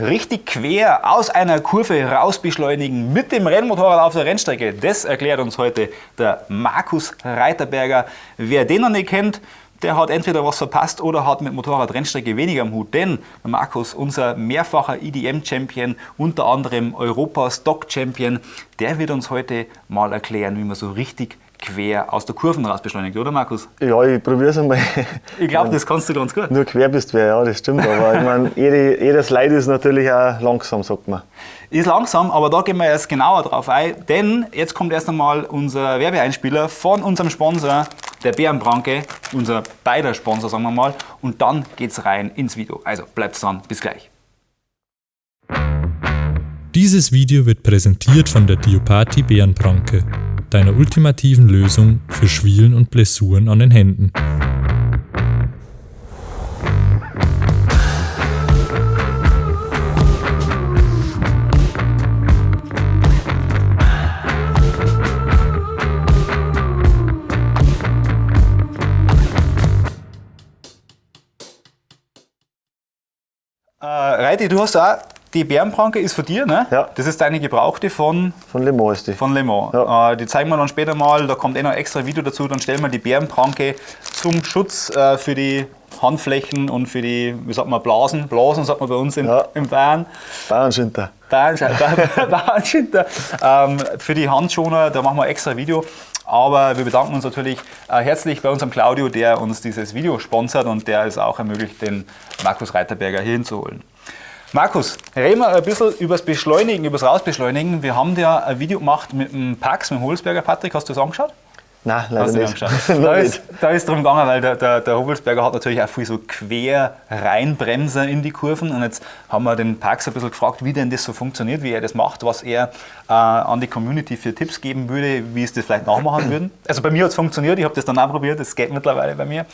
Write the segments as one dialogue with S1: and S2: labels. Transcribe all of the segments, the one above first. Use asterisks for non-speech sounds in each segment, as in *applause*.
S1: richtig quer aus einer Kurve raus beschleunigen mit dem Rennmotorrad auf der Rennstrecke. Das erklärt uns heute der Markus Reiterberger. Wer den noch nicht kennt, der hat entweder was verpasst oder hat mit Motorradrennstrecke weniger am Hut. Denn Markus, unser mehrfacher EDM-Champion, unter anderem Europa-Stock-Champion, der wird uns heute mal erklären, wie man so richtig quer aus der Kurven raus beschleunigt, oder Markus?
S2: Ja, ich probiere es einmal.
S1: Ich glaube, das kannst du ganz gut.
S2: Nur quer bist du, ja, das stimmt. Aber ich meine, *laughs* jede, jeder Slide ist natürlich auch langsam, sagt man.
S1: Ist langsam, aber da gehen wir erst genauer drauf ein, denn jetzt kommt erst einmal unser Werbeeinspieler von unserem Sponsor, der Bärenbranke, unser beider Sponsor, sagen wir mal, und dann geht's rein ins Video. Also bleibt dran, bis gleich.
S3: Dieses Video wird präsentiert von der Diopati Bärenbranke deiner ultimativen Lösung für Schwielen und Blessuren an den Händen.
S1: Äh, du hast auch die Bärenpranke ist von dir, ne?
S2: Ja.
S1: Das ist deine gebrauchte von,
S2: Von Le Mans ist die.
S1: von Le Mans.
S2: Ja.
S1: Äh, die zeigen wir dann später mal, da kommt eh noch ein extra Video dazu, dann stellen wir die Bärenpranke zum Schutz äh, für die Handflächen und für die, wie sagt man, Blasen, Blasen sagt man bei uns in,
S2: Ja.
S1: im Bayern.
S2: Bauernschinter.
S1: Bauernschinter. *laughs* ähm, für die Handschoner, da machen wir ein extra Video. Aber wir bedanken uns natürlich äh, herzlich bei unserem Claudio, der uns dieses Video sponsert und der es auch ermöglicht, den Markus Reiterberger hier hinzuholen. Markus, reden wir ein bisschen über das Beschleunigen, über das Rausbeschleunigen. Wir haben dir ein Video gemacht mit dem Pax, mit dem Holzberger. Patrick, hast du das angeschaut?
S2: Nein, leider nicht. *laughs*
S1: Da ist, da ist drum gegangen, weil der, der, der Hobelsberger hat natürlich auch viel so quer reinbremser in die Kurven. Und jetzt haben wir den Pax ein bisschen gefragt, wie denn das so funktioniert, wie er das macht, was er äh, an die Community für Tipps geben würde, wie es das vielleicht nachmachen würden. Also bei mir hat es funktioniert, ich habe das dann auch probiert, das geht mittlerweile bei mir.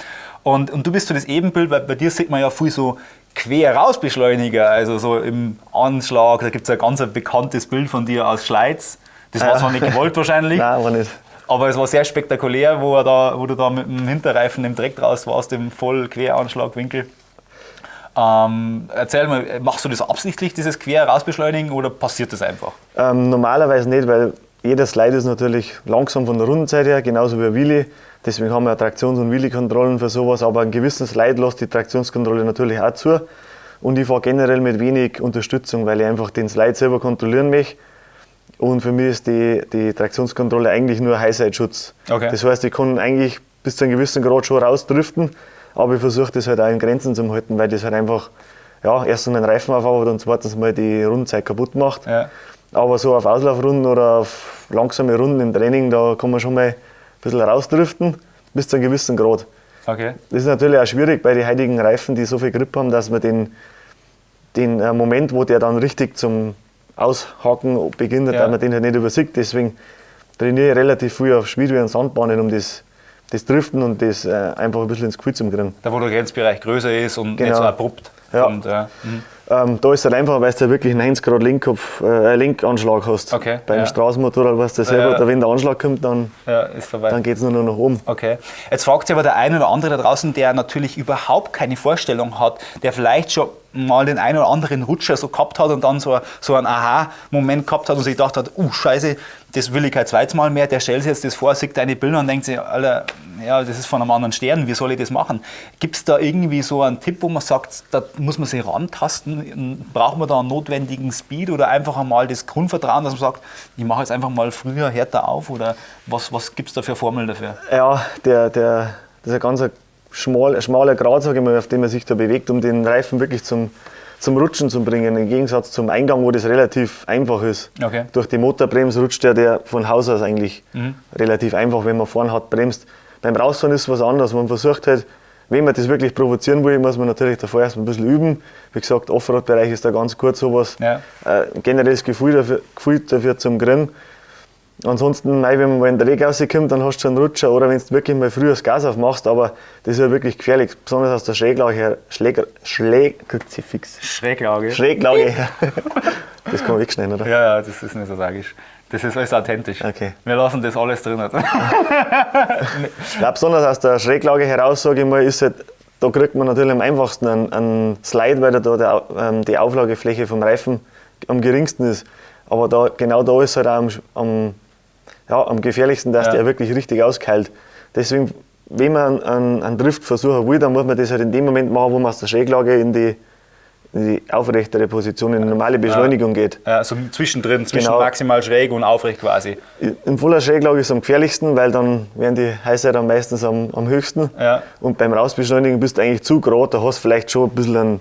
S1: Und, und du bist so das Ebenbild, weil bei dir sieht man ja viel so quer rausbeschleuniger, also so im Anschlag. Da gibt es ein ganz bekanntes Bild von dir aus Schleiz. Das war
S2: Ja.
S1: zwar nicht gewollt wahrscheinlich, *laughs*
S2: Nein, aber nicht.
S1: aber es war sehr spektakulär, wo, er da, wo du da mit dem Hinterreifen im Dreck raus warst, im Vollqueranschlagwinkel. Ähm, erzähl mal, machst du das absichtlich, dieses Quer rausbeschleunigen oder passiert das einfach?
S2: Ähm, normalerweise nicht, weil jeder Slide ist natürlich langsam von der Rundenzeit her, genauso wie ein Wheelie. Deswegen haben wir Traktions- und Wheelie-Kontrollen für sowas. Aber einen gewissen Slide lässt die Traktionskontrolle natürlich auch zu. Und ich fahre generell mit wenig Unterstützung, weil ich einfach den Slide selber kontrollieren möchte. Und für mich ist die, die Traktionskontrolle eigentlich nur Highside-Schutz.
S1: Okay.
S2: Das heißt, ich kann eigentlich bis zu einem gewissen Grad schon rausdriften, aber ich versuche das halt auch in Grenzen zu halten, weil das halt einfach ja, erstens meinen Reifen aufhaut und zweitens mal die Rundenzeit kaputt macht.
S1: Ja.
S2: Aber so auf Auslaufrunden oder auf langsame Runden im Training, da kann man schon mal ein bisschen rausdriften, bis zu einem gewissen Grad.
S1: Okay.
S2: Das ist natürlich auch schwierig bei den heutigen Reifen, die so viel Grip haben, dass man den, den äh, Moment, wo der dann richtig zum Aushaken beginnt,
S1: Ja.
S2: dass man den halt nicht übersieht. Deswegen trainiere ich relativ viel auf Speedway und Sandbahnen, um das, das Driften und das äh, einfach ein bisschen ins Gefühl zu kriegen.
S1: Da, wo der Grenzbereich größer ist und nicht
S2: Genau.
S1: so abrupt.
S2: Ja.
S1: Und, äh, mhm.
S2: Ähm, da ist es halt einfach, weil du wirklich 90 Grad Lenkkopf, äh, Lenkanschlag hast.
S1: Okay,
S2: Beim
S1: ja.
S2: Straßenmotorrad weißt du selber,
S1: Ja.
S2: wenn der Anschlag kommt, dann,
S1: ja,
S2: dann geht es nur noch nach oben.
S1: Okay. Jetzt fragt sich aber der eine oder andere da draußen, der natürlich überhaupt keine Vorstellung hat, der vielleicht schon mal den einen oder anderen Rutscher so gehabt hat und dann so, so einen Aha-Moment gehabt hat und sich gedacht hat, uh, scheiße, das will ich kein zweites Mal mehr, der stellt sich jetzt das vor, sieht deine Bilder und denkt sich, Alter, ja, das ist von einem anderen Stern, wie soll ich das machen? Gibt es da irgendwie so einen Tipp, wo man sagt, da muss man sich rantasten, braucht man da einen notwendigen Speed oder einfach einmal das Grundvertrauen, dass man sagt, ich mache jetzt einfach mal früher härter auf oder was, was gibt es da für Formeln dafür?
S2: Ja, der, der, das ist ein ganz schmal, schmaler Grad, sage ich mal, auf dem man sich da bewegt, um den Reifen wirklich zum, zum Rutschen zu bringen. Im Gegensatz zum Eingang, wo das relativ einfach ist.
S1: Okay.
S2: Durch die Motorbremse rutscht der, der von Haus aus eigentlich relativ einfach, wenn man vorne hat, bremst. Beim Rausfahren ist es was anderes. Man versucht halt, wenn man das wirklich provozieren will, muss man natürlich davor erst ein bisschen üben. Wie gesagt, Offroad-Bereich ist da ganz gut sowas.
S1: Ja.
S2: Äh, generelles Gefühl dafür, Gefühl dafür zum Grinnen. Ansonsten, nein, wenn man in der Regen rauskommt, dann hast du schon einen Rutscher. Oder wenn du wirklich mal früher das Gas aufmachst, aber das ist ja wirklich gefährlich, besonders aus der Schräglage her. Schläger, Schläg, Kruzifix.
S1: Schräglage.
S2: Schräglage her. *laughs* Das kann man wegschneiden, oder?
S1: Ja, ja, das ist nicht so tragisch. Das ist alles authentisch.
S2: Okay.
S1: Wir lassen das alles drin. *laughs* *laughs*
S2: Ja, besonders aus der Schräglage heraus, sage ich mal, ist halt da kriegt man natürlich am einfachsten einen, einen Slide, weil da der, ähm, die Auflagefläche vom Reifen am geringsten ist. Aber da, genau da ist halt auch am, am, ja, am gefährlichsten, dass
S1: Ja.
S2: der wirklich richtig auskeilt. Deswegen, wenn man einen, einen Drift versuchen will, dann muss man das halt in dem Moment machen, wo man aus der Schräglage in die, in die aufrechtere Position, in die normale Beschleunigung geht.
S1: Ja, so zwischendrin, zwischen
S2: Genau.
S1: maximal schräg und aufrecht quasi.
S2: In voller Schräglage ist es am gefährlichsten, weil dann werden die Highsider meistens am, am höchsten.
S1: Ja.
S2: Und beim Rausbeschleunigen bist du eigentlich zu gerade, da hast du vielleicht schon ein bisschen einen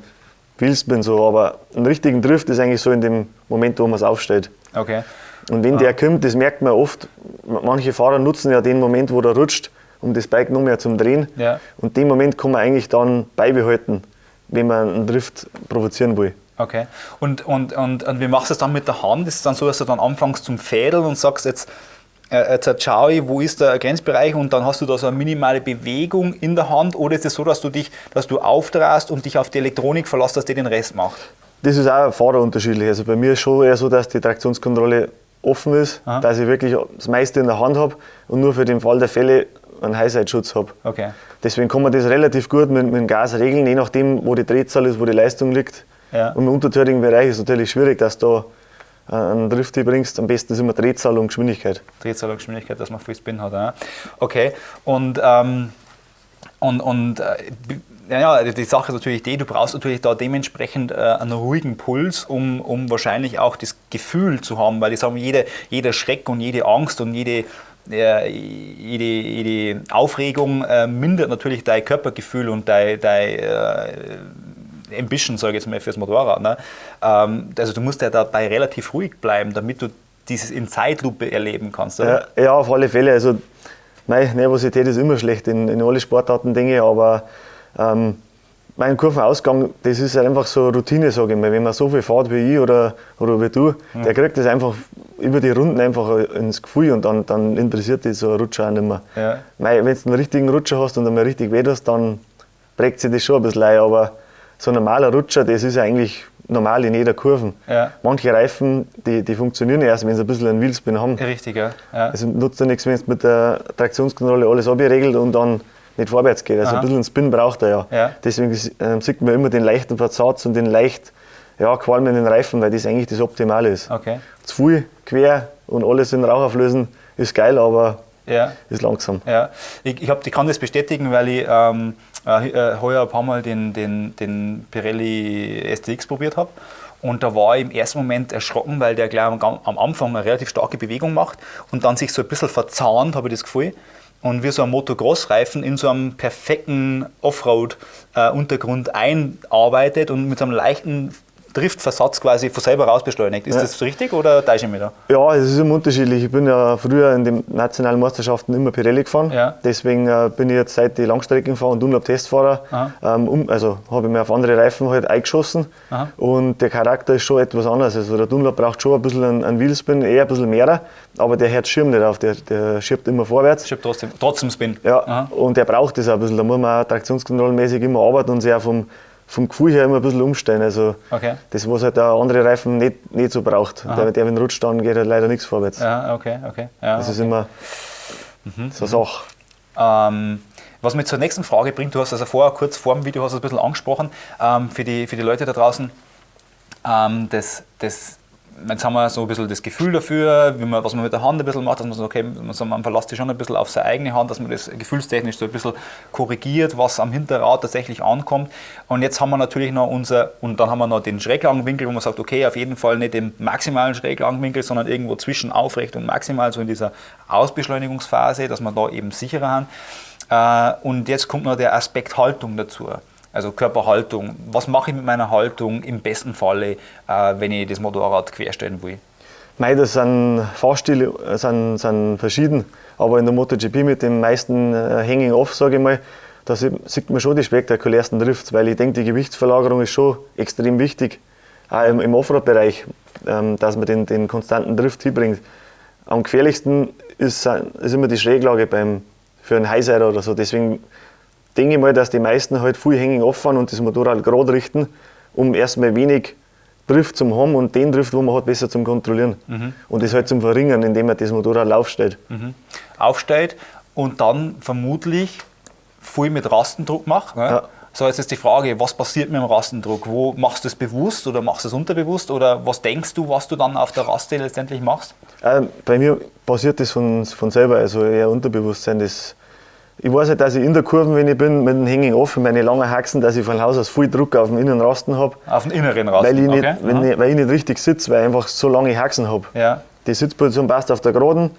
S2: Wheelspin, so, aber einen richtigen Drift ist eigentlich so in dem Moment, wo man es aufstellt.
S1: Okay.
S2: Und wenn der kommt, das merkt man oft, manche Fahrer nutzen ja den Moment, wo der rutscht, um das Bike noch mehr zum Drehen.
S1: Ja.
S2: Und den Moment kann man eigentlich dann beibehalten, wenn man einen Drift provozieren will.
S1: Okay. Und, und, und, und wie machst du es dann mit der Hand? Ist es dann so, dass du dann anfängst zum Fädeln und sagst jetzt, äh, jetzt schau ich, wo ist der Grenzbereich und dann hast du da so eine minimale Bewegung in der Hand oder ist es so, dass du dich, dass du aufdrehst und dich auf die Elektronik verlässt, dass die den Rest macht?
S2: Das ist auch fahrerunterschiedlich. Also bei mir ist schon eher so, dass die Traktionskontrolle offen ist,
S1: Aha.
S2: dass ich wirklich das meiste in der Hand habe und nur für den Fall der Fälle einen Highside-Schutz habe.
S1: Okay.
S2: Deswegen kann man das relativ gut mit, mit dem Gas regeln, je nachdem, wo die Drehzahl ist, wo die Leistung liegt.
S1: Ja.
S2: Und im untertürigen Bereich ist es natürlich schwierig, dass du da einen Drift bringst. Am besten ist immer Drehzahl und Geschwindigkeit.
S1: Drehzahl und Geschwindigkeit, dass man viel Spin hat. Ja. Okay. Und, ähm, und, und äh, ja, die Sache ist natürlich die, du brauchst natürlich da dementsprechend äh, einen ruhigen Puls, um, um wahrscheinlich auch das Gefühl zu haben, weil ich sage, jede, jeder Schreck und jede Angst und jede, äh, jede, jede Aufregung äh, mindert natürlich dein Körpergefühl und dein, dein äh, Ambition, sage ich jetzt mal, fürs Motorrad. Ne? Ähm, also du musst ja dabei relativ ruhig bleiben, damit du dieses in Zeitlupe erleben kannst. Oder?
S2: Ja, ja, auf alle Fälle. Also, meine Nervosität ist immer schlecht in, in alle Sportarten, ich, aber ähm, mein Kurvenausgang, das ist halt einfach so Routine, sage ich mal. Wenn man so viel fährt wie ich oder, oder wie du, der kriegt das einfach über die Runden einfach ins Gefühl und dann, dann interessiert dich so ein Rutscher auch nicht mehr.
S1: Ja.
S2: Wenn du einen richtigen Rutscher hast und einmal richtig weh tust, dann prägt sich das schon ein bisschen ein, aber so ein normaler Rutscher, das ist ja eigentlich normal in jeder Kurve.
S1: Ja.
S2: Manche Reifen, die, die funktionieren erst, wenn sie ein bisschen einen Wheelspin haben.
S1: Richtig, ja. ja.
S2: Es nutzt ja nichts, wenn es mit der Traktionskontrolle alles abgeregelt und dann nicht vorwärts geht. Also
S1: Aha.
S2: ein bisschen Spin braucht er ja.
S1: Ja.
S2: Deswegen ähm, sieht man immer den leichten Versatz und den leicht ja, qualmenden Reifen, weil das eigentlich das Optimale ist.
S1: Okay.
S2: Zu viel quer und alles in Rauch auflösen ist geil, aber
S1: Ja.
S2: ist langsam.
S1: Ja, ich, ich, hab, ich kann das bestätigen, weil ich ähm, äh, äh, heuer ein paar Mal den, den, den Pirelli STX probiert habe. Und da war ich im ersten Moment erschrocken, weil der gleich am, am Anfang eine relativ starke Bewegung macht und dann sich so ein bisschen verzahnt, habe ich das Gefühl. Und wie so ein Motocross-Reifen in so einem perfekten Offroad-Untergrund einarbeitet und mit so einem leichten Driftversatz quasi von selber raus beschleunigt. Ist
S2: Ja.
S1: das richtig oder täusche ich mich da?
S2: Ja, es ist immer unterschiedlich. Ich bin ja früher in den nationalen Meisterschaften immer Pirelli gefahren.
S1: Ja.
S2: Deswegen äh, bin ich jetzt seit die Langstrecken fahre und Dunlop-Testfahrer. Ähm, also habe ich mir auf andere Reifen halt eingeschossen.
S1: Aha.
S2: Und der Charakter ist schon etwas anders. Also der Dunlop braucht schon ein bisschen einen, einen Wheelspin, eher ein bisschen mehr. Aber der hört Schirm nicht auf, der, der schiebt immer vorwärts.
S1: Habe trotzdem, trotzdem Spin.
S2: Ja,
S1: Aha.
S2: und der braucht das auch ein bisschen. Da muss man auch traktionskontrollenmäßig immer arbeiten und auch vom, vom Gefühl her immer ein bisschen umstellen. Also
S1: Okay.
S2: das, was halt der andere Reifen nicht, nicht so braucht. Der, der, wenn rutscht, dann geht halt leider nichts vorwärts.
S1: Ja, okay, okay. Ja,
S2: Das ist immer so eine Sache.
S1: Ähm, was mich zur nächsten Frage bringt, du hast also vorher kurz vor dem Video hast du ein bisschen angesprochen, ähm, für, die, für die Leute da draußen, ähm, das, das, jetzt haben wir so ein bisschen das Gefühl dafür, wie man, was man mit der Hand ein bisschen macht, dass man so, okay, man, man verlässt sich schon ein bisschen auf seine eigene Hand, dass man das gefühlstechnisch so ein bisschen korrigiert, was am Hinterrad tatsächlich ankommt. Und jetzt haben wir natürlich noch unser, und dann haben wir noch den Schräglagenwinkel, wo man sagt, okay, auf jeden Fall nicht den maximalen Schräglagenwinkel, sondern irgendwo zwischen aufrecht und maximal, so in dieser Ausbeschleunigungsphase, dass wir da eben sicherer haben. Äh, Und jetzt kommt noch der Aspekt Haltung dazu. Also Körperhaltung. Was mache ich mit meiner Haltung im besten Falle, äh, wenn ich das Motorrad querstellen will?
S2: Mei, das sind Fahrstile äh, sind, sind verschieden, aber in der MotoGP mit dem meisten äh, Hanging Off, sage ich mal, da sieht, sieht man schon die spektakulärsten Drifts, weil ich denke, die Gewichtsverlagerung ist schon extrem wichtig, auch im, im Offroad-Bereich, ähm, dass man den, den konstanten Drift hinbringt. Am gefährlichsten ist, ist immer die Schräglage beim, für einen Highsider oder so. Deswegen denke ich mal, dass die meisten halt viel Hanging Off fahren und das Motorrad gerade richten, um erstmal wenig Drift zum haben und den Drift, wo man hat, besser zum Kontrollieren. Und das halt zum Verringern, indem man das Motorrad aufstellt.
S1: Aufstellt und dann vermutlich viel mit Rastendruck macht. Ne? So, jetzt ist die Frage, was passiert mit dem Rastendruck? Wo machst du es bewusst oder machst du es unterbewusst? Oder was denkst du, was du dann auf der Raste letztendlich machst?
S2: Äh, bei mir passiert das von, von selber, also eher Unterbewusstsein. Das, ich weiß halt, dass ich in der Kurve, wenn ich bin, mit dem Hanging offen, meine langen Haxen, dass ich von Haus aus viel Druck auf den Innenrasten habe.
S1: Auf den inneren Rasten?
S2: Weil ich nicht,
S1: okay.
S2: wenn ich, weil ich nicht richtig sitze, weil ich einfach so lange Haxen habe.
S1: Ja.
S2: Die Sitzposition passt auf der Geraden,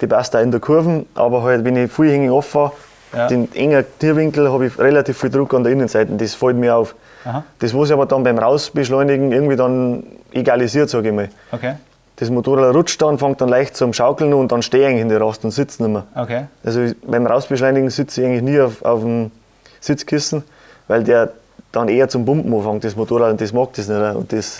S2: die passt auch in der Kurve, aber halt, wenn ich viel Hanging offen fahre,
S1: Ja.
S2: den engen Tierwinkel habe ich relativ viel Druck an der Innenseite. Das fällt mir auf.
S1: Aha.
S2: Das, was ich aber dann beim Rausbeschleunigen irgendwie dann egalisiert, sage ich mal.
S1: Okay.
S2: Das Motorrad rutscht dann, fängt dann leicht zum Schaukeln und dann stehe ich eigentlich in der Rast und sitze nicht mehr.
S1: Okay.
S2: Also beim Rausbeschleunigen sitze ich eigentlich nie auf, auf dem Sitzkissen, weil der dann eher zum Pumpen anfängt, das Motorrad, und das mag das nicht. Und das,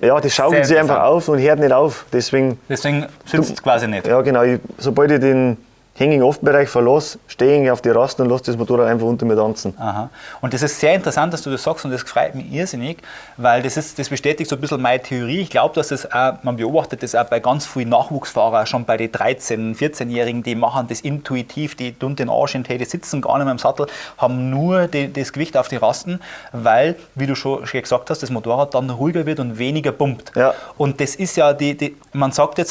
S2: ja, das schaukelt sich einfach auf und hört nicht auf. Deswegen,
S1: Deswegen sitzt es quasi nicht.
S2: ja genau, ich, sobald ich den Hanging-Off-Bereich verlasse, stehe ich auf die Rasten und lasse das Motorrad einfach unter mir tanzen.
S1: Aha. Und das ist sehr interessant, dass du das sagst und das freut mich irrsinnig, weil das, ist, das bestätigt so ein bisschen meine Theorie. Ich glaube, dass das auch, man beobachtet das auch bei ganz vielen Nachwuchsfahrern, schon bei den 13-, 14-Jährigen, die machen das intuitiv, die tun den Arsch in die, die sitzen gar nicht mehr im Sattel, haben nur die, das Gewicht auf die Rasten, weil, wie du schon, schon gesagt hast, das Motorrad dann ruhiger wird und weniger pumpt.
S2: Ja.
S1: Und das ist ja, die, die, man sagt jetzt,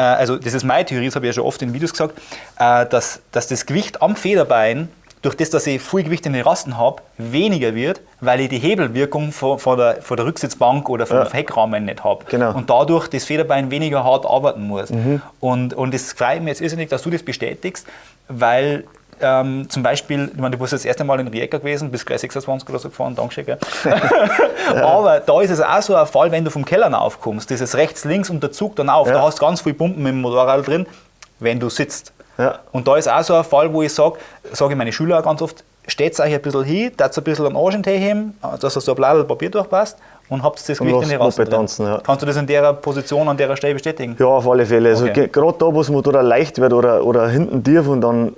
S1: also das ist meine Theorie, das habe ich ja schon oft in Videos gesagt, äh, dass, dass das Gewicht am Federbein, durch das, dass ich viel Gewicht in den Rasten habe, weniger wird, weil ich die Hebelwirkung von, von, der, von der Rücksitzbank oder vom
S2: Ja.
S1: Heckrahmen nicht habe.
S2: Genau.
S1: Und dadurch das Federbein weniger hart arbeiten muss. Und, und es freut mich jetzt irrsinnig, dass du das bestätigst, weil ähm, zum Beispiel, ich meine, du bist das erste Mal in Rijeka gewesen, bist gleich 26 oder so gefahren, Dankeschön. Gell? *laughs* Aber da ist es auch so ein Fall, wenn du vom Keller aufkommst, dieses rechts, links und der Zug dann auf,
S2: Ja.
S1: da hast du ganz viel Pumpen mit dem Motorrad drin, wenn du sitzt.
S2: Ja.
S1: Und da ist auch so ein Fall, wo ich sage, sage ich meine Schüler auch ganz oft, steht euch ein bisschen hin, tat ein bisschen am Arschentee heben, dass er so ein Bladel Papier durchpasst und habt das Gewicht in die
S2: Moped tanzen, ja.
S1: Kannst du das in der Position, an der Stelle bestätigen?
S2: Ja, auf alle Fälle. Also
S1: Okay.
S2: ge- gerade da, wo das Motorrad leicht wird oder, oder hinten tief und dann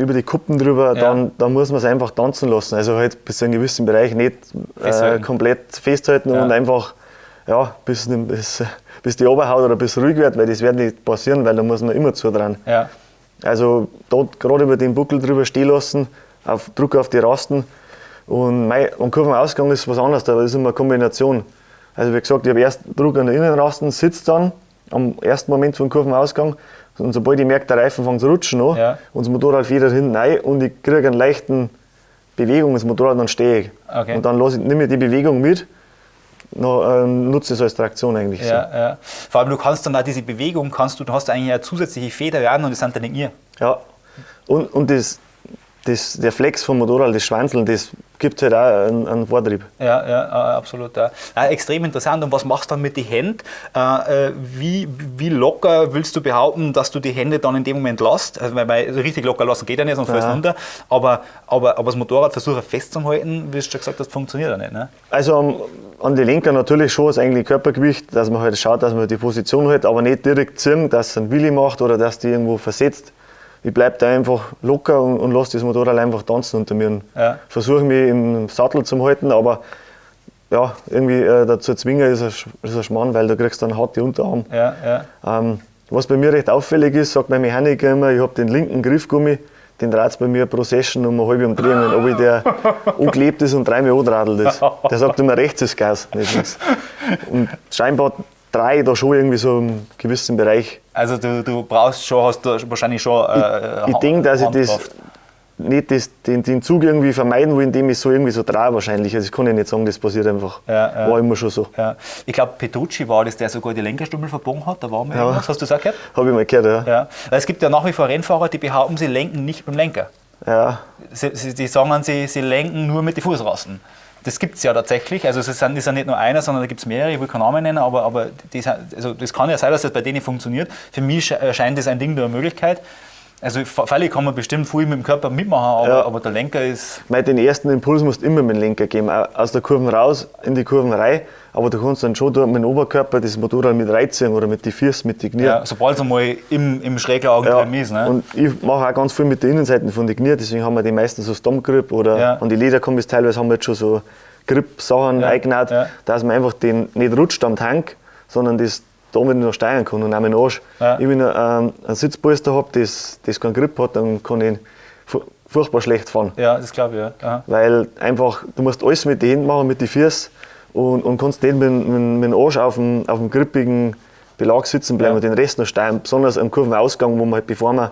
S2: über die Kuppen drüber,
S1: Ja.
S2: dann, dann muss man es einfach tanzen lassen. Also halt bis zu einem gewissen Bereich nicht äh, komplett festhalten
S1: Ja.
S2: und einfach ja, bis, bis, bis die Oberhaut oder bis ruhig wird, weil das wird nicht passieren, weil da muss man immer zu dran.
S1: Ja.
S2: Also dort gerade über den Buckel drüber stehen lassen, auf Druck auf die Rasten. Und mein, am Kurvenausgang ist was anderes, da ist immer eine Kombination. Also wie gesagt, ich habe erst Druck an der Innenrasten, sitzt dann am ersten Moment vom Kurvenausgang. Und sobald ich merke, der Reifen fängt zu rutschen an
S1: Ja.
S2: und das Motorrad federt hinten rein und ich kriege einen leichten Bewegung ins Motorrad, dann stehe ich.
S1: Okay.
S2: Und dann lasse ich, nehme ich die Bewegung mit, dann, ähm, nutze ich es als Traktion eigentlich. So.
S1: Ja, ja. Vor allem, du kannst dann auch diese Bewegung, kannst du, du hast eigentlich eine zusätzliche Federwerden und das sind dann ihr.
S2: Ja, und, und das, das, der Flex vom Motorrad, das Schwanzeln, das gibt halt auch einen, einen Vortrieb.
S1: Ja, ja, äh, absolut. Ja. Ja, extrem interessant. Und was machst du dann mit den Händen? Äh, äh, wie, wie locker willst du behaupten, dass du die Hände dann in dem Moment lässt? Also, weil, weil richtig locker lassen geht ja nicht, sonst fällst du
S2: Ja.
S1: runter. Aber, aber, aber das Motorrad versuche festzuhalten, wie du schon gesagt hast, funktioniert ja nicht. Ne?
S2: Also an die Lenker natürlich schon das eigentliche Körpergewicht, dass man halt schaut, dass man die Position hält, aber nicht direkt ziehen, dass es einen Willi macht oder dass die irgendwo versetzt. Ich bleibe da einfach locker und, und lasse das Motorrad einfach tanzen unter mir.
S1: Ja.
S2: Versuche mich im Sattel zu halten, aber ja, irgendwie äh, dazu zwingen ist ein, ist ein Schmarrn, weil du kriegst dann hart die Unterarm.
S1: Ja, ja.
S2: Ähm, was bei mir recht auffällig ist, sagt mein Mechaniker immer, ich habe den linken Griffgummi, den dreht bei mir pro Session um eine halbe Umdrehung, ob ich der *laughs* angeklebt ist und dreimal anradelt ist. Der sagt immer, rechts ist Gas, nicht links. Und scheinbar drei ich da schon irgendwie so im gewissen Bereich.
S1: Also du, du brauchst schon, hast du wahrscheinlich schon äh,
S2: Ich denke, dass ich das nicht das, den, den Zug irgendwie vermeiden will, indem ich so irgendwie so drehe wahrscheinlich. Also ich kann ja nicht sagen, das passiert einfach.
S1: Ja, ja.
S2: War immer schon so.
S1: Ja. Ich glaube, Petrucci war das, der sogar die Lenkerstummel verbogen hat. Da war mal
S2: Ja.
S1: irgendwas. Hast du das auch gehört?
S2: Habe ich mal gehört, ja.
S1: Es gibt ja nach wie vor Rennfahrer, die behaupten, sie lenken nicht beim Lenker.
S2: ja.
S1: Sie, sie, die sagen, sie, sie lenken nur mit den Fußrasten. Das gibt es ja tatsächlich. Also es ist, ja nicht nur einer, sondern da gibt es mehrere, ich will keinen Namen nennen, aber, aber sind- also das kann ja sein, dass das bei denen funktioniert. Für mich sche- scheint das ein Ding der Möglichkeit. Also völlig kann man bestimmt viel mit dem Körper mitmachen, aber,
S2: Ja.
S1: aber der Lenker ist.
S2: Weil den ersten Impuls musst du immer mit dem Lenker geben. Au- Aus der Kurve raus, in die Kurven rein. Aber du kannst dann schon mit dem Oberkörper das Motorrad mit reinziehen oder mit den Füßen, mit den Knie.
S1: Ja, sobald es einmal im, im Schräglagen
S2: Ja,
S1: drin ist. Ne?
S2: Und ich mache auch ganz viel mit den Innenseiten von den Knie, deswegen haben wir die meisten so Stammgrip oder
S1: Ja.
S2: an die Lederkombis teilweise haben wir jetzt schon so Grip-Sachen
S1: Ja,
S2: eingenäht,
S1: ja.
S2: dass man einfach den nicht rutscht am Tank, sondern das damit noch steuern kann und auch dem Arsch.
S1: Ja.
S2: Ich, wenn ich ähm, einen Sitzpolster habe, das, das keinen Grip hat, dann kann ich furchtbar schlecht fahren.
S1: Ja, das glaube ich, ja. Aha.
S2: Weil einfach, du musst alles mit den Händen machen, mit den Füßen und, und kannst nicht mit, mit, mit dem Arsch auf dem, auf dem grippigen Belag sitzen bleiben
S1: Ja.
S2: und den Rest noch steuern. Besonders am Kurvenausgang, wo man halt, bevor man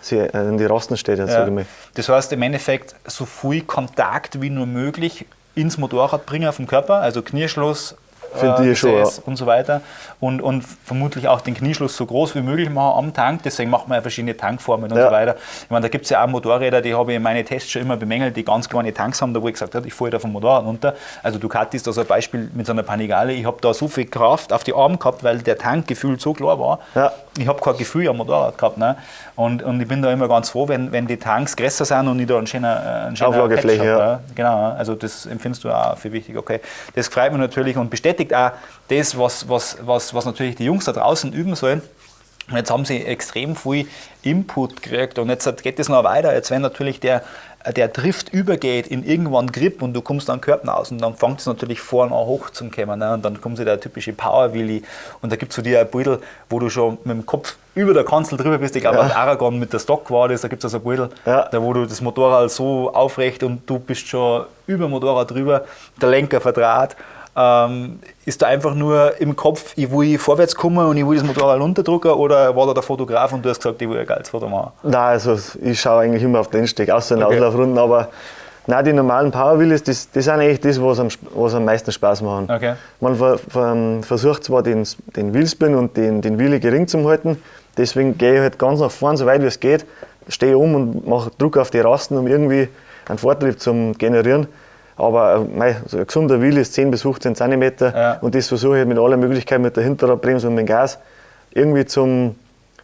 S2: sich in die Rasten steht,
S1: Ja.
S2: sag ich mal.
S1: Das heißt im Endeffekt so viel Kontakt wie nur möglich ins Motorrad bringen vom Körper, also Knieschluss, äh,
S2: Finde ich schon,
S1: Gesäß und so weiter. Und, und vermutlich auch den Knieschluss so groß wie möglich machen am Tank. Deswegen macht man ja verschiedene Tankformen und
S2: Ja.
S1: so weiter. Ich meine, da gibt es ja auch Motorräder, die habe ich in meinen Tests schon immer bemängelt, die ganz kleine Tanks haben, da wo ich gesagt habe, ich fahre da vom Motorrad runter. Also Ducati ist da so ein Beispiel mit so einer Panigale. Ich habe da so viel Kraft auf die Arme gehabt, weil der Tank gefühlt so klar war.
S2: Ja.
S1: Ich habe kein Gefühl am Motorrad gehabt. Ne? Und, und ich bin da immer ganz froh, wenn, wenn die Tanks größer sind und ich da einen schönen, äh, einen schönen
S2: Auflagefläche,
S1: Patch hab,
S2: ja.
S1: ja. Genau, also das empfindest du auch für wichtig. Okay. Das freut mich natürlich und bestätigt auch das, was, was, was, was natürlich die Jungs da draußen üben sollen. Und jetzt haben sie extrem viel Input gekriegt und jetzt geht es noch weiter. Jetzt, wenn natürlich der, der Drift übergeht in irgendwann Grip und du kommst dann Körper aus und dann fängt es natürlich vorne an hoch zum Kommen. Ne? Und dann kommt so der typische Power Willy und da gibt es so dir ein Beutel, wo du schon mit dem Kopf über der Kanzel drüber bist. Ich glaube, auf Aragon mit der Stock war das, da gibt es also ein Beutel,
S2: Ja.
S1: da wo du das Motorrad so aufrecht und du bist schon über dem Motorrad drüber, der Lenker verdraht. Ähm, ist da einfach nur im Kopf, ich will vorwärts kommen und ich will das Motorrad runterdrücken oder war da der Fotograf und du hast gesagt, ich will ein geiles Foto machen?
S2: Nein, also ich schaue eigentlich immer auf den Steg, außer in
S1: Okay.
S2: Auslaufrunden, aber nein, die normalen Powerwheelies, das, das sind eigentlich das, was am, was am meisten Spaß machen.
S1: Okay.
S2: Man ver, ver, versucht zwar den, den Wheelspin und den, den Wheelie gering zu halten, deswegen gehe ich halt ganz nach vorne, so weit wie es geht, stehe um und mache Druck auf die Rasten, um irgendwie einen Vortrieb zu generieren. Aber äh, mei, so ein gesunder Wheel ist 10 bis 15 cm
S1: Ja.
S2: und das versuche ich mit aller Möglichkeit mit der Hinterradbremse und mit dem Gas irgendwie zum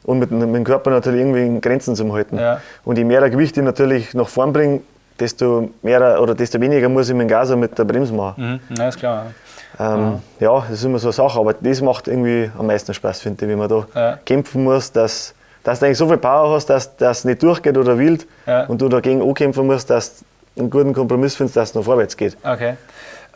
S2: und mit, mit dem Körper natürlich irgendwie in Grenzen zu halten.
S1: Ja.
S2: Und je mehr Gewicht ich natürlich nach vorn bringe, desto mehr oder desto weniger muss ich mit dem Gas und mit der Bremse machen.
S1: Mhm, ja, ist klar.
S2: Ähm, ja, das ist immer so eine Sache, aber das macht irgendwie am meisten Spaß, finde ich, wenn man da
S1: Ja.
S2: kämpfen muss, dass, dass du eigentlich so viel Power hast, dass das nicht durchgeht oder wild
S1: Ja.
S2: und du dagegen ankämpfen musst, dass einen guten Kompromiss findest, dass es noch vorwärts geht.
S1: Okay.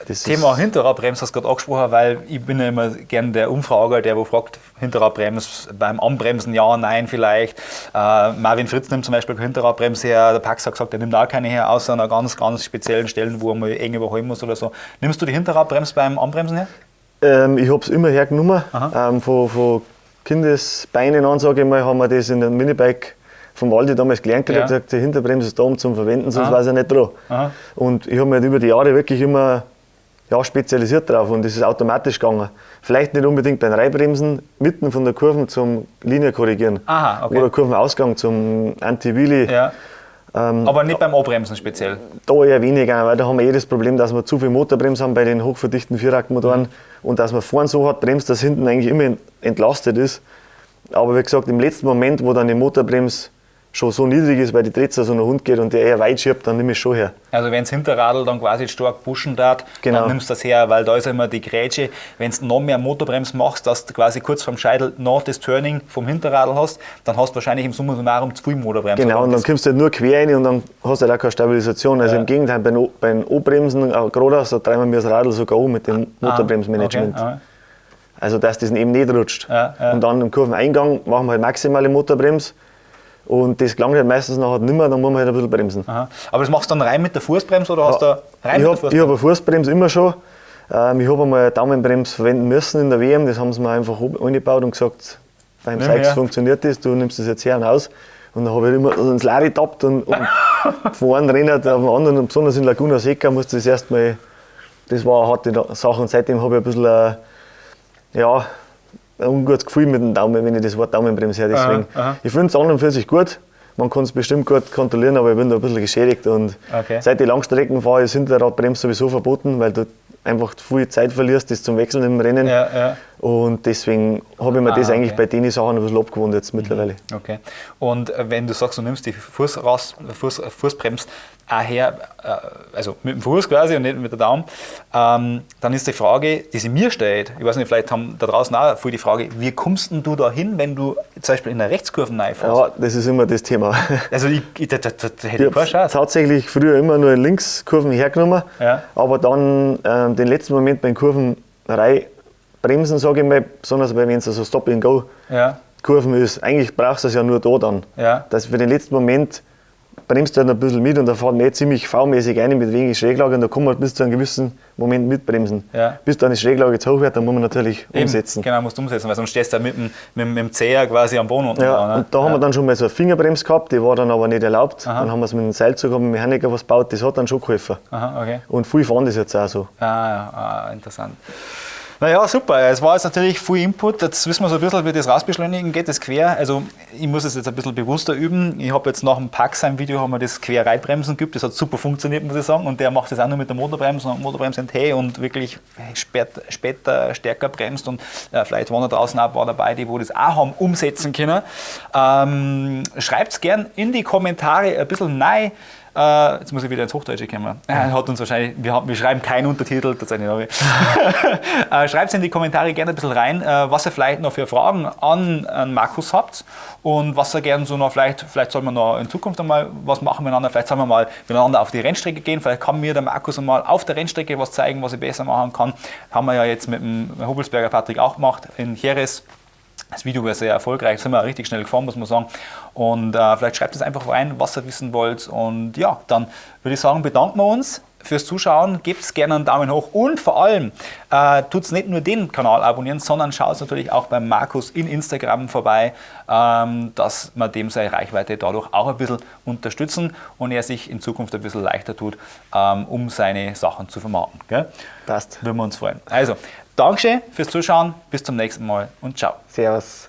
S2: Das
S1: Thema Hinterradbremse hast du gerade angesprochen, weil ich bin ja immer gern der Umfrager, der wo fragt, Hinterradbremse beim Anbremsen ja, nein vielleicht. Äh, Marvin Fritz nimmt zum Beispiel Hinterradbremse her, der Pax hat gesagt, er nimmt auch keine her, außer an ganz, ganz speziellen Stellen, wo mal eng überholen muss oder so. Nimmst du die Hinterradbremse beim Anbremsen her?
S2: ähm, ich habe es immer hergenommen. Ähm, von, von Kindesbeinen an, sage ich mal, haben wir das in der Minibike vom Waldi damals gelernt gekriegt,
S1: Ja.
S2: gesagt, die Hinterbremse ist da, um zum Verwenden, sonst
S1: Aha.
S2: war sie nicht dran.
S1: Aha.
S2: Und ich habe mich halt über die Jahre wirklich immer ja, spezialisiert drauf und das ist automatisch gegangen. Vielleicht nicht unbedingt beim Reibremsen, mitten von der Kurve zum Linie korrigieren.
S1: Aha, okay.
S2: Oder Kurvenausgang zum Anti-Wheelie.
S1: Ja.
S2: Ähm,
S1: Aber nicht beim Anbremsen speziell.
S2: da eher weniger, weil da haben wir eh das Problem, dass wir zu viel Motorbremse haben bei den hochverdichten Vierradmotoren
S1: Mhm.
S2: und dass man vorne so hart bremst, dass hinten eigentlich immer ent- entlastet ist. Aber wie gesagt, im letzten Moment, wo dann die Motorbremse schon so niedrig ist, weil die Drehzahl so nach Hund geht und der eher weit schiebt, dann nehme ich es schon her.
S1: Also wenn es Hinterradl dann quasi stark pushen darf,
S2: Genau.
S1: dann nimmst du das her, weil da ist immer die Grätsche, wenn du noch mehr Motorbremse machst, dass du quasi kurz vorm Scheitel noch das Turning vom Hinterradl hast, dann hast du wahrscheinlich im Summa summarum zu viel Motorbremse.
S2: Genau, und dann
S1: das-
S2: kommst du halt nur quer rein und dann hast du halt auch keine Stabilisation. Also
S1: Ja.
S2: im Gegenteil, bei den, bei den O-Bremsen, äh, geradeaus, da treiben wir das Radl sogar um mit dem
S1: Ah,
S2: Motorbremsmanagement.
S1: okay, ah.
S2: Also dass das eben nicht rutscht.
S1: Ja, ja.
S2: Und dann im Kurveneingang machen wir halt maximale Motorbremse und das gelangt halt meistens nachher nicht mehr, dann muss man halt ein bisschen bremsen.
S1: Aha. Aber das machst du dann rein mit der Fußbremse oder hast du rein
S2: ich
S1: mit der
S2: habe
S1: Fußbremse?
S2: hab eine Fußbremse immer schon. Ähm, ich habe einmal eine Daumenbremse verwenden müssen in der WM, das haben sie mir einfach eingebaut und gesagt, beim
S1: her.
S2: funktioniert das, du nimmst das jetzt her und aus. Und dann habe ich immer ins Lari getappt und, und *laughs* von einem Renner auf den anderen, und besonders in Laguna Seca, musste ich das erstmal, das war eine harte Sache und seitdem habe ich ein bisschen, ein, ja, ein ungutes Gefühl mit dem Daumen, wenn ich das Wort Daumenbremse höre. Deswegen,
S1: Aha, aha.
S2: ich finde es an und für sich gut. Man kann es bestimmt gut kontrollieren, aber ich bin da ein bisschen geschädigt. Und
S1: Okay.
S2: seit ich Langstrecken fahre, ist Hinterradbremse sowieso verboten, weil du einfach viel Zeit verlierst, das zum Wechseln im Rennen.
S1: Ja, ja.
S2: Und deswegen habe ich mir das
S1: Ah,
S2: eigentlich
S1: okay.
S2: bei den Sachen ein bisschen abgewohnt jetzt mittlerweile.
S1: Okay. Und äh, wenn du sagst, du nimmst die Fuß raus, Fuß, Fußbremse auch her, äh, also mit dem Fuß quasi und nicht mit der Daumen, ähm, dann ist die Frage, die sich mir stellt, ich weiß nicht, vielleicht haben da draußen auch viel die Frage, wie kommst denn du da hin, wenn du zum Beispiel in der Rechtskurve reinfährst?
S2: Ja, das ist immer das Thema. *laughs*
S1: Also ich, ich, da, da, da hätte
S2: Ich
S1: ich keine
S2: habe
S1: Chance.
S2: tatsächlich früher immer nur in Linkskurven hergenommen,
S1: Ja.
S2: aber dann ähm, den letzten Moment bei den Kurven bremsen, sage ich mal, besonders wenn es so Stop-and-Go
S1: Ja,
S2: Kurven ist, eigentlich brauchst du es ja nur da dann.
S1: Ja.
S2: Dass für den letzten Moment bremst du halt ein bisschen mit und da fährt nicht ziemlich V-mäßig rein mit wenig Schräglage und da kann man bis zu einem gewissen Moment mitbremsen.
S1: Ja.
S2: Bis dann die Schräglage zu hoch wird, dann muss man natürlich
S1: Eben,
S2: umsetzen.
S1: Genau, musst du umsetzen, weil sonst stehst du mit dem, mit, dem- mit dem Zeher quasi am Boden unten.
S2: Ja,
S1: dran, ne?
S2: und da haben wir dann schon mal so eine Fingerbremse gehabt, die war dann aber nicht erlaubt. Dann haben wir es mit dem Seilzug, haben wir Mechaniker was gebaut, das hat dann schon geholfen.
S1: Aha, okay.
S2: Und viele fahren das jetzt auch so.
S1: Ah, ja, ah, interessant. Naja, super. Es war jetzt natürlich viel Input. Jetzt wissen wir so ein bisschen, wie das Rausbeschleunigen geht, das Quer. Also ich muss es jetzt ein bisschen bewusster üben. Ich habe jetzt nach dem Packsheim-Video haben wir das Quer-Reitbremsen geübt. Das hat super funktioniert, muss ich sagen. Und der macht das auch nur mit der Motorbremse und Motorbremse NT und wirklich später, später stärker bremst. Und äh, vielleicht waren da draußen auch ein paar dabei, die wo das auch haben umsetzen können. Ähm, Schreibt es gern in die Kommentare ein bisschen rein. Äh, jetzt muss ich wieder ins Hochdeutsche kommen. Er hat uns wahrscheinlich, wir, haben, wir schreiben keinen Untertitel, tatsächlich *laughs* äh, Schreibt es in die Kommentare gerne ein bisschen rein, äh, was ihr vielleicht noch für Fragen an, an Markus habt und was ihr gerne so noch, vielleicht, vielleicht sollen wir noch in Zukunft einmal was machen miteinander, vielleicht sollen wir mal miteinander auf die Rennstrecke gehen, vielleicht kann mir der Markus einmal auf der Rennstrecke was zeigen, was ich besser machen kann. Haben wir ja jetzt mit dem Hubelsberger Patrick auch gemacht in Jerez. Das Video war sehr erfolgreich, sind wir richtig schnell gefahren, muss man sagen. Und äh, vielleicht schreibt es einfach rein, was ihr wissen wollt. Und ja, dann würde ich sagen, bedanken wir uns fürs Zuschauen. Gebt gerne einen Daumen hoch und vor allem äh, tut es nicht nur den Kanal abonnieren, sondern schaut natürlich auch beim Markus in Instagram vorbei, ähm, dass wir dem seine Reichweite dadurch auch ein bisschen unterstützen und er sich in Zukunft ein bisschen leichter tut, ähm, um seine Sachen zu vermarkten. Gell?
S2: Passt.
S1: Würden wir uns freuen. Also, Dankeschön fürs Zuschauen, bis zum nächsten Mal und ciao.
S2: Servus.